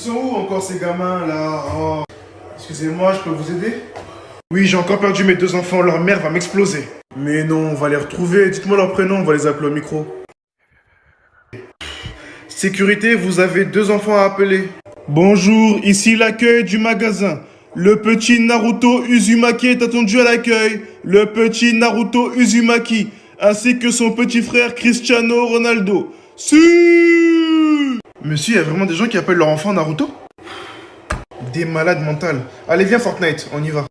sont où encore ces gamins là? Oh. Excusez-moi, je peux vous aider? Oui, j'ai encore perdu mes deux enfants, leur mère va m'exploser. Mais non, on va les retrouver, dites-moi leur prénom, on va les appeler au micro. Sécurité, vous avez deux enfants à appeler. Bonjour, ici l'accueil du magasin. Le petit Naruto Uzumaki est attendu à l'accueil. Le petit Naruto Uzumaki, ainsi que son petit frère Cristiano Ronaldo. Si Monsieur, il y a vraiment des gens qui appellent leur enfant Naruto? Des malades mentales. Allez, viens Fortnite, on y va.